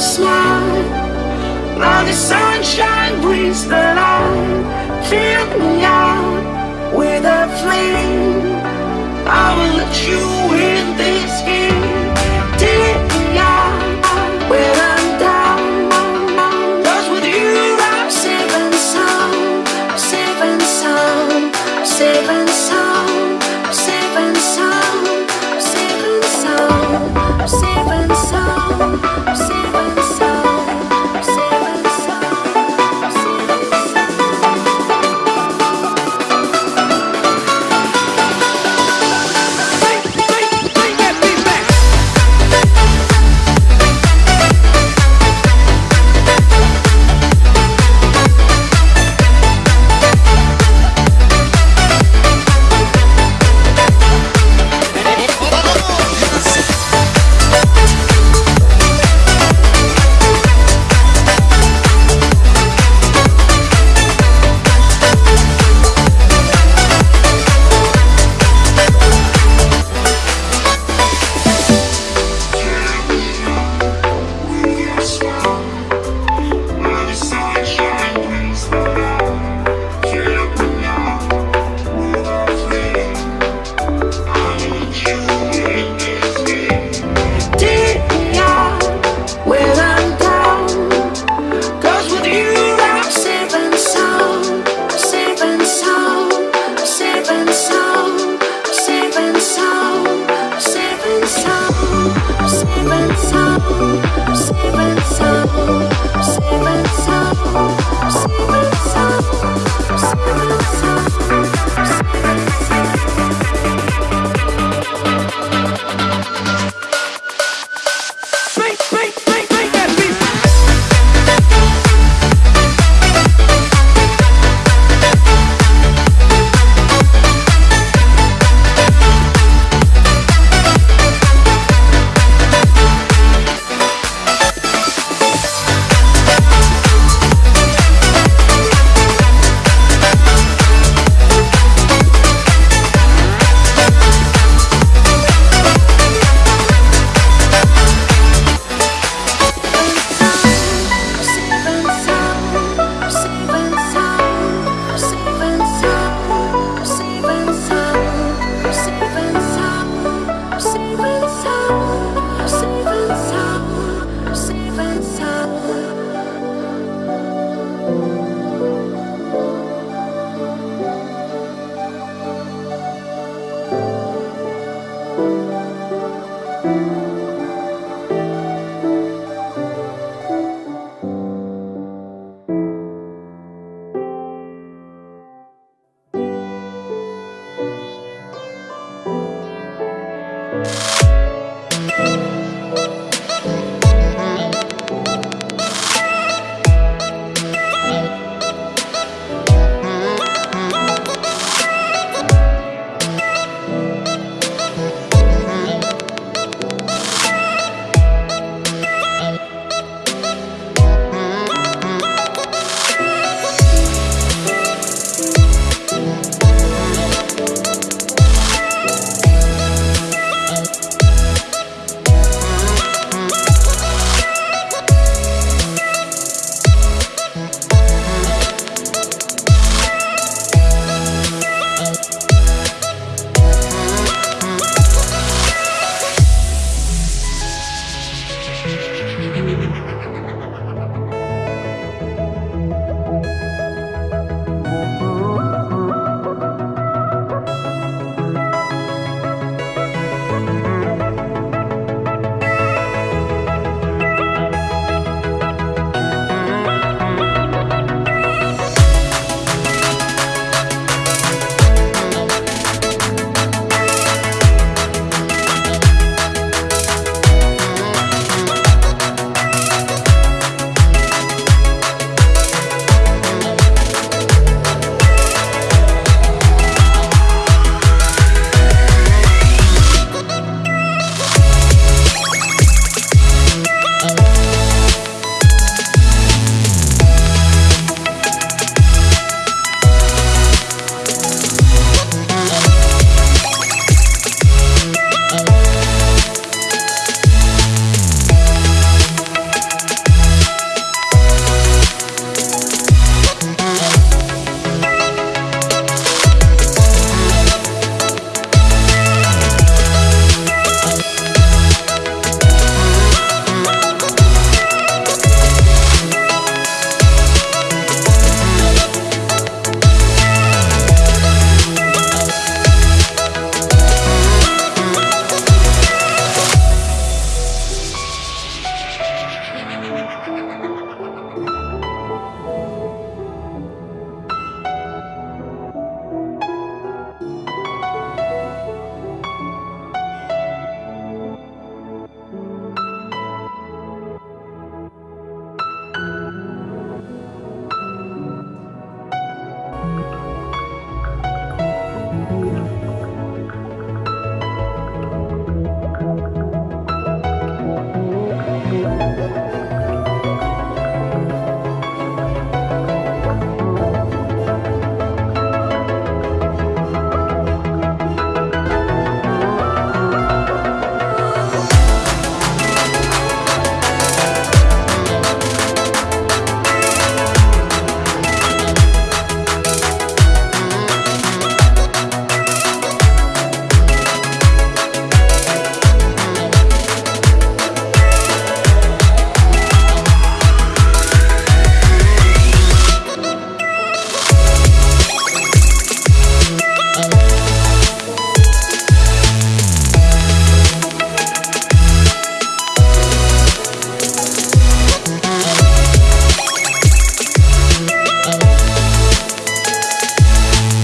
a smile Now the sunshine brings the light. Fill me up with a flame. I will let you